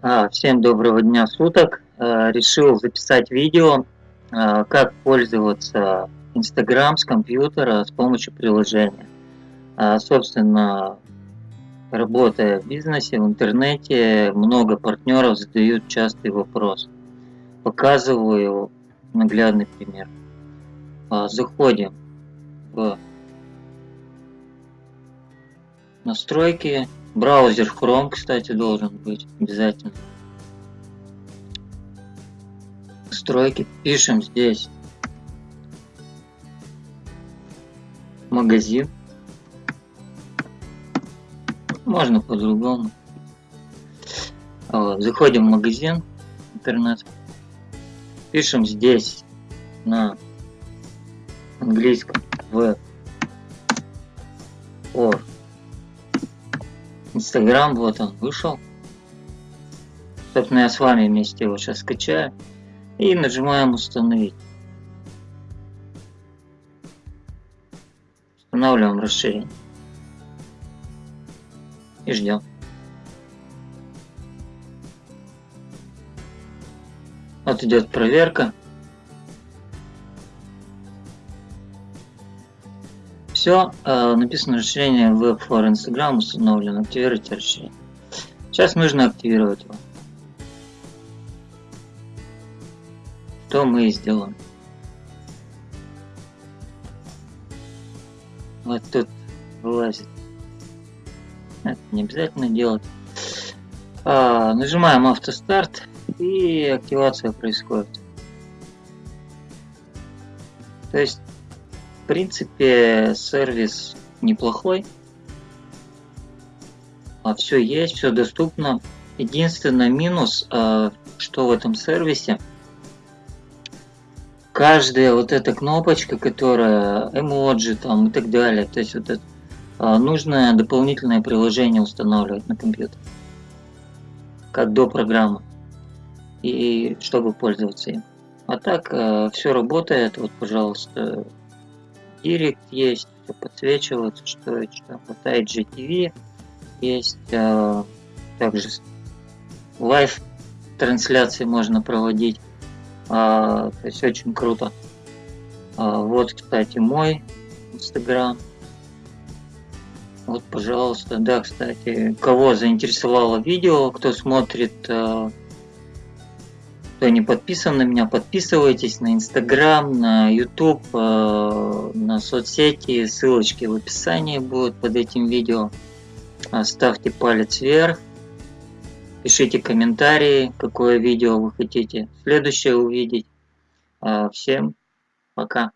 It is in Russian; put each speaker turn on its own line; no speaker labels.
А, всем доброго дня суток. А, решил записать видео, а, как пользоваться Instagram с компьютера с помощью приложения. Собственно, работая в бизнесе, в интернете, много партнеров задают частый вопрос. Показываю наглядный пример. Заходим в настройки Браузер Chrome, кстати, должен быть обязательно. Настройки. Пишем здесь магазин. Можно по-другому. Вот. Заходим в магазин интернет. Пишем здесь на английском в or Инстаграм, вот он, вышел. Собственно, я с вами вместе его сейчас скачаю. И нажимаем установить. Устанавливаем расширение. И ждем. Вот идет проверка. Все, э, написано расширение Web for Instagram установлено. Активируйте расширение. Сейчас нужно активировать его. Что мы и сделаем. Вот тут вылазит. Это не обязательно делать. А, нажимаем автостарт и активация происходит. То есть принципе, сервис неплохой. А все есть, все доступно. Единственный минус, а, что в этом сервисе, каждая вот эта кнопочка, которая эмоджи там и так далее, то есть вот это, а, нужно дополнительное приложение устанавливать на компьютер, как до программы, и чтобы пользоваться им. А так а, все работает, вот пожалуйста, Директ есть, все подсвечивается, что что. Хватает GTV, есть э, также лайв трансляции можно проводить. Э, то есть очень круто. Э, вот, кстати, мой Инстаграм. Вот, пожалуйста. Да, кстати, кого заинтересовало видео, кто смотрит э, кто не подписан на меня, подписывайтесь на Инстаграм, на Ютуб, э, на соцсети. Ссылочки в описании будут под этим видео. Ставьте палец вверх. Пишите комментарии, какое видео вы хотите следующее увидеть. Всем пока.